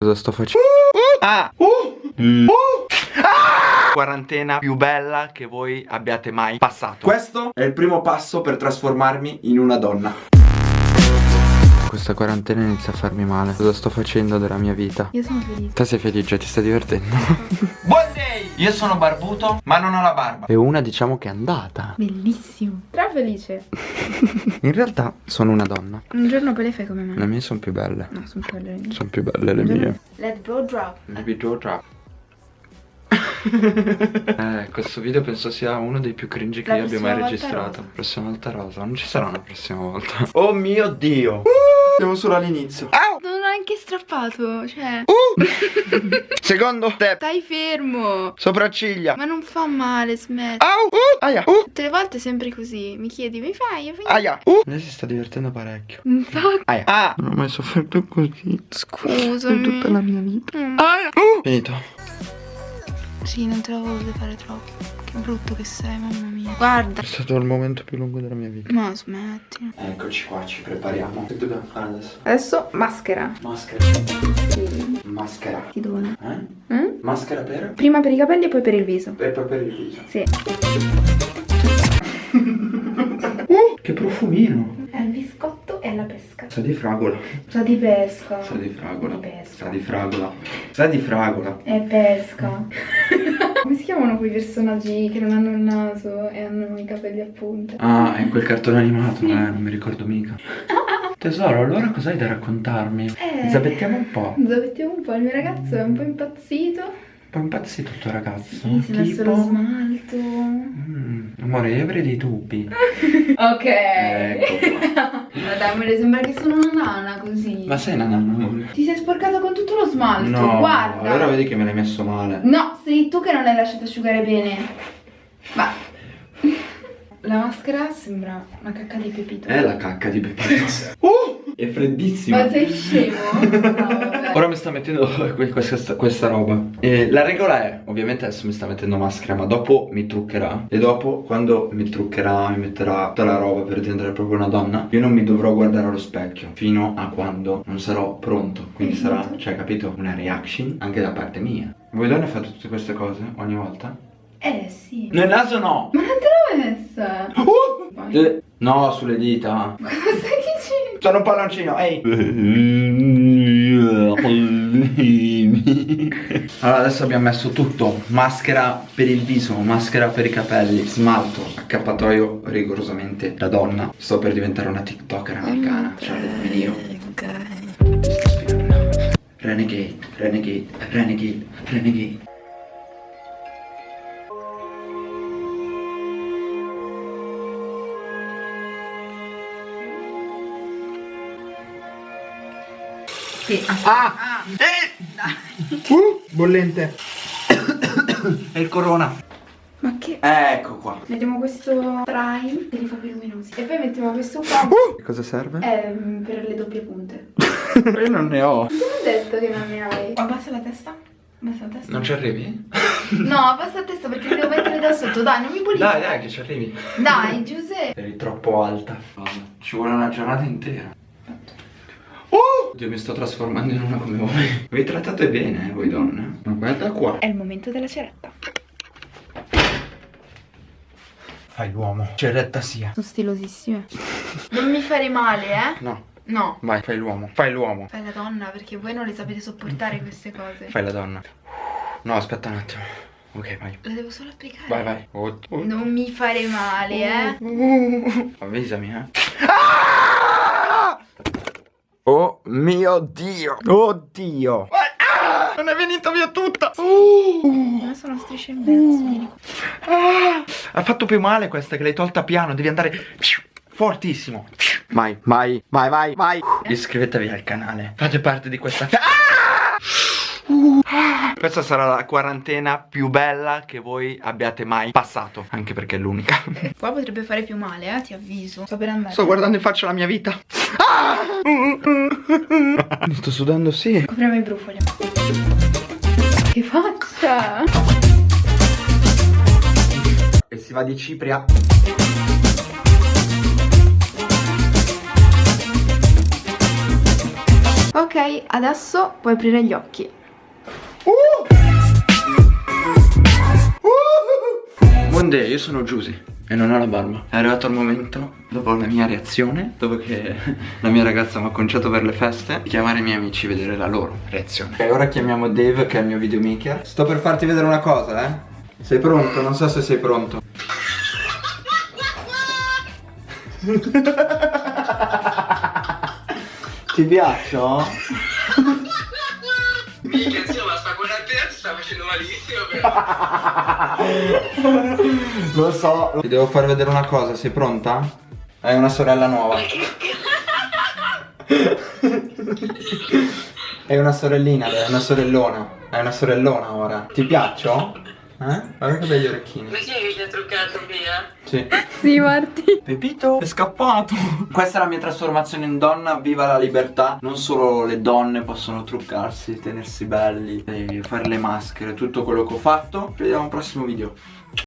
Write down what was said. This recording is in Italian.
Cosa sto facendo? Ah! Uh! Ah! Quarantena più bella che voi abbiate mai passato Questo è il primo passo per trasformarmi in una donna Questa quarantena inizia a farmi male Cosa sto facendo della mia vita? Io sono felice. Te sei felice, ti stai divertendo? Buon day! Io sono barbuto ma non ho la barba E una diciamo che è andata Bellissimo. Tra felice. In realtà sono una donna Un giorno poi le fai come me. Le mie sono più belle No, sono più belle. Sono più belle le mie Let go drop. Baby Joe Trap Eh, questo video penso sia uno dei più cringe che La io abbia mai registrato rosa. Prossima volta rosa Non ci sarà una prossima volta Oh mio dio Siamo solo all'inizio Non ho neanche strappato, cioè. Secondo step Stai fermo. Sopracciglia Ma non fa male, smetti. Au uh, Aia uh, Tutte le volte sempre così. Mi chiedi, mi fai? Io fai- Aia uh. Lei si sta divertendo parecchio sacco. Aia Ah Non ho mai sofferto così Scusami. In tutta la mia vita Mm. Aia uh. Finito Sì, non te la volevo fare troppo. Che brutto che sei, mamma mia. Guarda. È stato il momento più lungo della mia vita Ma smetti. Eccoci qua, ci prepariamo Che dobbiamo fare adesso? Adesso maschera. Maschera Sì. Maschera Ti dona. Eh? Mm? Maschera per? Prima per i capelli e poi per il viso. E poi per il viso Sì. Che profumino È il biscotto e la pesca. Sa di fragola Sa di pesca. Sa di fragola Di pesca. Sa di fragola Sa di fragola È pesca. Come si chiamano quei personaggi che non hanno il naso e hanno i capelli a punta? Ah, è quel cartone animato, eh, non mi ricordo mica. Tesoro, allora cos'hai da raccontarmi? Eh. Zappettiamo un po'. Zappettiamo un po', il mio ragazzo è un po' impazzito. Un po' impazzito il tuo ragazzo. Sì, si è messo lo tipo... smalto. Mm, amore, io avrei dei tubi. Ok. Ecco Mi sembra che sono una nana così. Ma sei una nanna, amore? Ti sei sporcato con tutto lo smalto, No, guarda. allora vedi che me l'hai messo male. No, sei tu che non l'hai lasciato asciugare bene. Ma la maschera sembra una cacca di pepito. È la cacca di Pepino. uh, è freddissima. Ma sei scemo? No. Ora mi sta mettendo que- questa, questa roba e La regola è Ovviamente adesso mi sta mettendo maschera Ma dopo mi truccherà E dopo quando mi truccherà Mi metterà tutta la roba per diventare proprio una donna Io non mi dovrò guardare allo specchio Fino a quando non sarò pronto Quindi sarà, capito? cioè capito Una reaction anche da parte mia Voi donne fate tutte queste cose ogni volta? Eh sì. Nel naso no Ma non te l'ho messa. Uh! Le- No sulle dita Cosa dicendo? Sono un palloncino, ehi Allora adesso abbiamo messo tutto. Maschera per il viso, maschera per i capelli Smalto, accappatoio rigorosamente da donna. Sto per diventare una tiktoker americana Cioè vedete io. Renegade, renegade, renegade, renegade Sì, Ah! Uh, bollente È il corona Ma che... Ecco qua Mettiamo questo prime che li fa più luminosi. E poi mettiamo questo qua. Che cosa serve? ehm, per le doppie punte. Io non ne ho Non ho detto che non ne hai. Abbassa la testa. Abbassa la testa. Non ci arrivi? No, abbassa la testa perché devo mettere da sotto. Dai, non mi bulli. Dai dai che ci arrivi Dai, Giuseppe. Eri troppo alta Ci vuole una giornata intera! Oddio mi sto trasformando in una come voi Vi trattate bene eh, voi donne Ma guarda qua È il momento della ceretta. Fai l'uomo Ceretta sia Sono stilosissime. Non mi fare male, eh? No No. Vai fai l'uomo Fai l'uomo Fai la donna perché voi non le sapete sopportare queste cose. Fai la donna No aspetta un attimo Ok vai La devo solo applicare. Vai vai oh, oh. Non mi fare male, eh? Avvisami eh Ah! Oh mio dio Oddio ah! Non è venuta via tutta Uh! Ma sono strisce in mezzo. qua. Ah! Ha fatto più male questa che l'hai tolta piano Devi andare fortissimo Vai, vai, vai, vai, vai Iscrivetevi al canale Fate parte di questa ah! Uh! Questa sarà la quarantena più bella che voi abbiate mai passato Anche perché è l'unica Qua potrebbe fare più male, eh? Ti avviso. Sto per andare. Sto guardando in faccia la mia vita ah! Mi sto sudando sì Copriamo i brufoli. Che faccia! E si va di cipria Ok, Ok, adesso puoi aprire gli occhi. Buon day, io sono Giusy e non ho la barba. È arrivato il momento, dopo la mia reazione, dopo che la mia ragazza mi ha conciato per le feste, di chiamare i miei amici e vedere la loro reazione. Ok, ora chiamiamo Dave che è il mio videomaker. Sto per farti vedere una cosa, eh. Sei pronto? Non so se sei pronto. Ti piaccio? Sta facendo malissimo però. Lo so. Ti devo far vedere una cosa, sei pronta? Hai una sorella nuova. È una sorellina, è una sorellona. È una sorellona ora. Ti piaccio? Eh? Guarda che begli orecchini. Ma chi è che ti ha truccato via? Sì. Sì, Marti. Pepito è scappato. Questa è la mia trasformazione in donna. Viva la libertà. Non solo le donne possono truccarsi, tenersi belli, e fare le maschere, tutto quello che ho fatto. Ci vediamo al prossimo video.